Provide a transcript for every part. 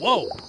Whoa!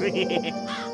yeah.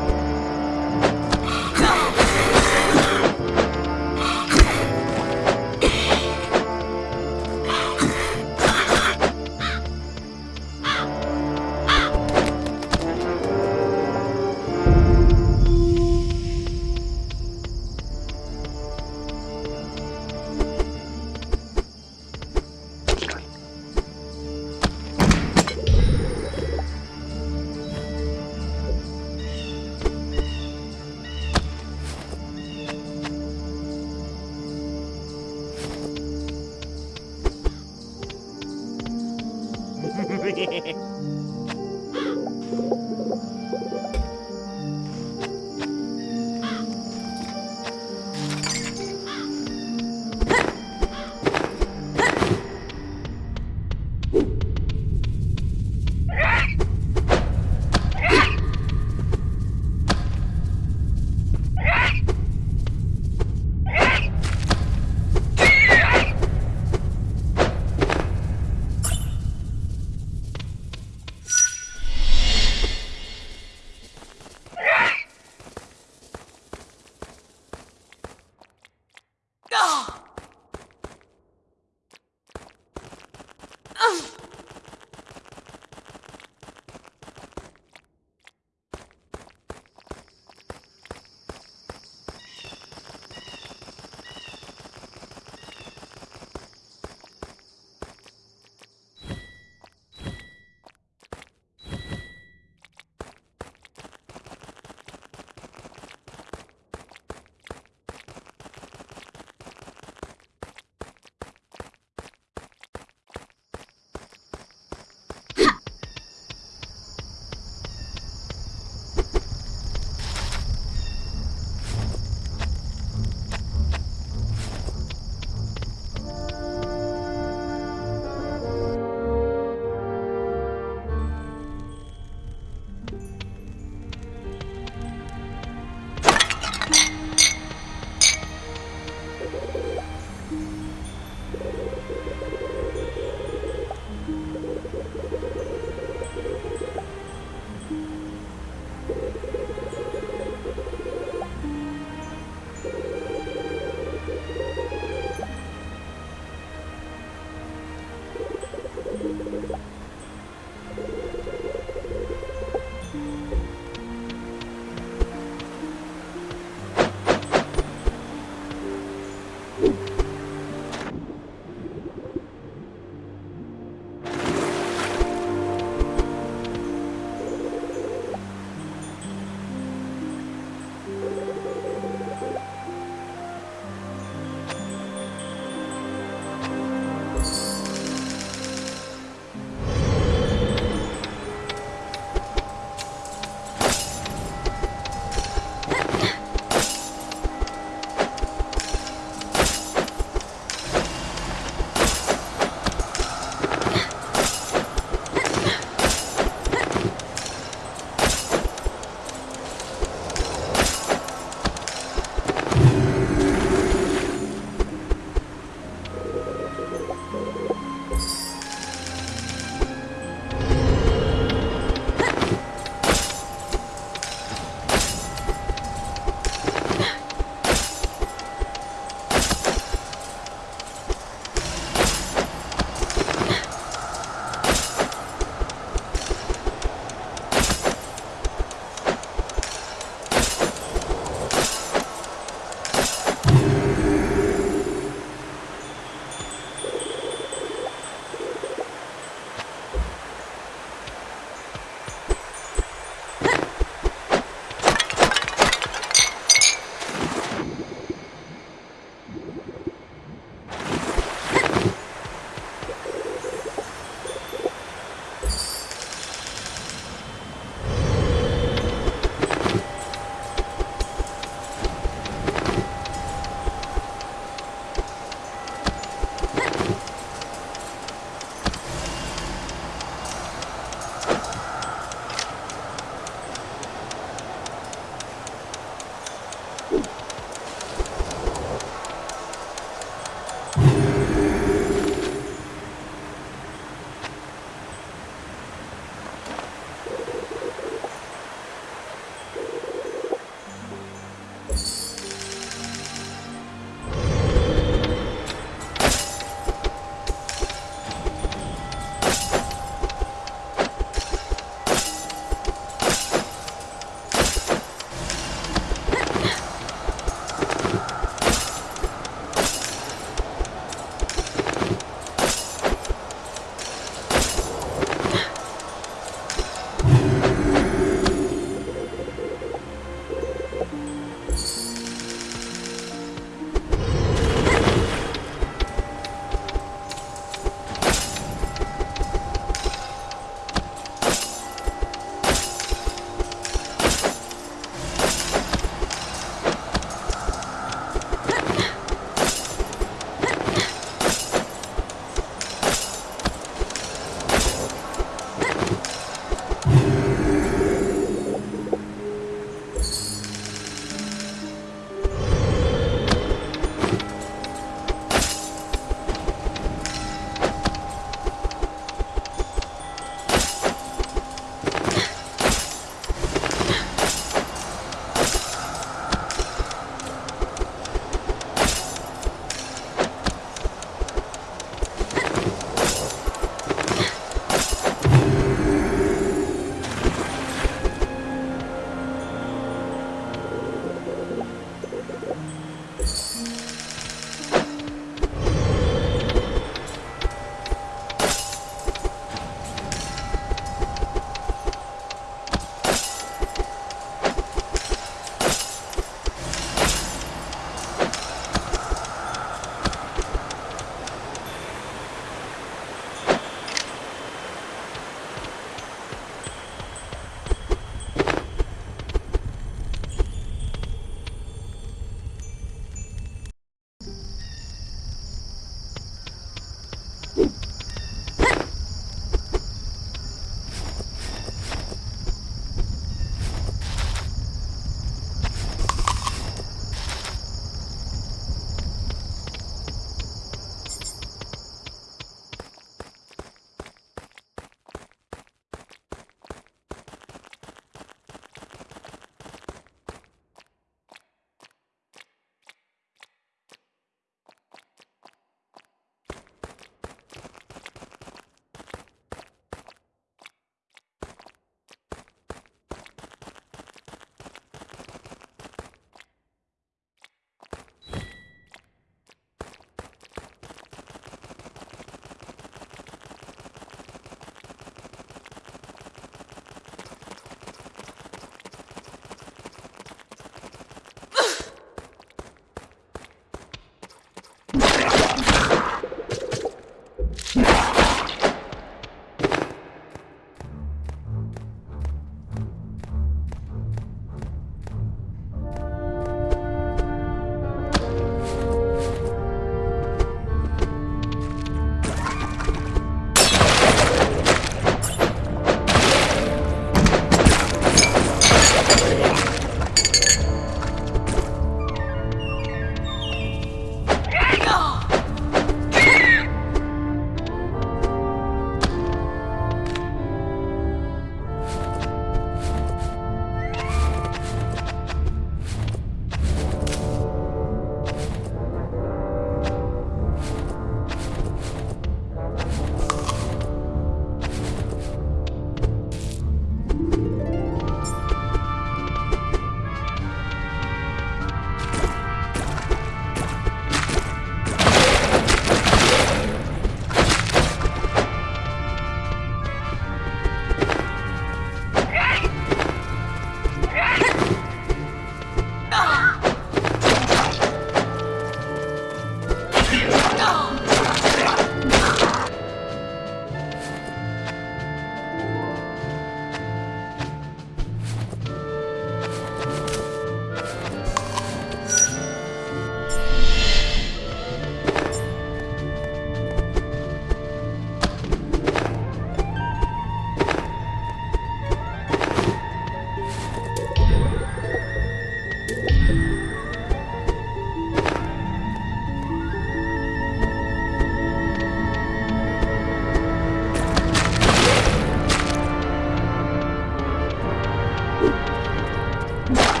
Yeah.